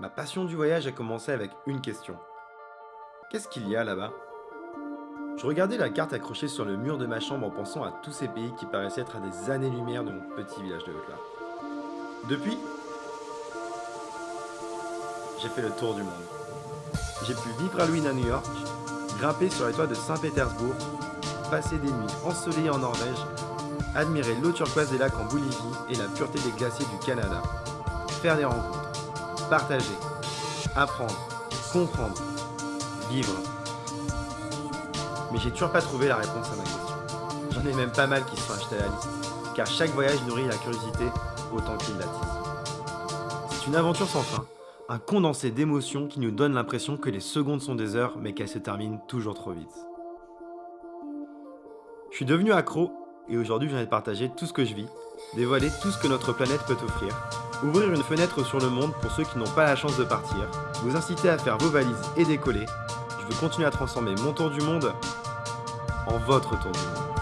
Ma passion du voyage a commencé avec une question. Qu'est-ce qu'il y a là-bas? Je regardais la carte accrochée sur le mur de ma chambre en pensant à tous ces pays qui paraissaient être à des années-lumière de mon petit village de Haute-Loire. Depuis, j'ai fait le tour du monde. J'ai pu vivre à Halloween à New York, grimper sur les toits de Saint-Pétersbourg, passer des nuits ensoleillées en Norvège, admirer l'eau turquoise des lacs en Bolivie et la pureté des glaciers du Canada, faire des rencontres, partager, apprendre, comprendre, vivre. Mais j'ai toujours pas trouvé la réponse à ma question. J'en ai même pas mal qui se sont achetés à la liste, car chaque voyage nourrit la curiosité autant qu'il l'attise. C'est une aventure sans fin, un condensé d'émotions qui nous donne l'impression que les secondes sont des heures, mais qu'elles se terminent toujours trop vite. Je suis devenu accro, et aujourd'hui j'ai envie de partager tout ce que je vis, dévoiler tout ce que notre planète peut offrir, ouvrir une fenêtre sur le monde pour ceux qui n'ont pas la chance de partir, vous inciter à faire vos valises et décoller. Je veux continuer à transformer mon tour du monde en votre tour du monde.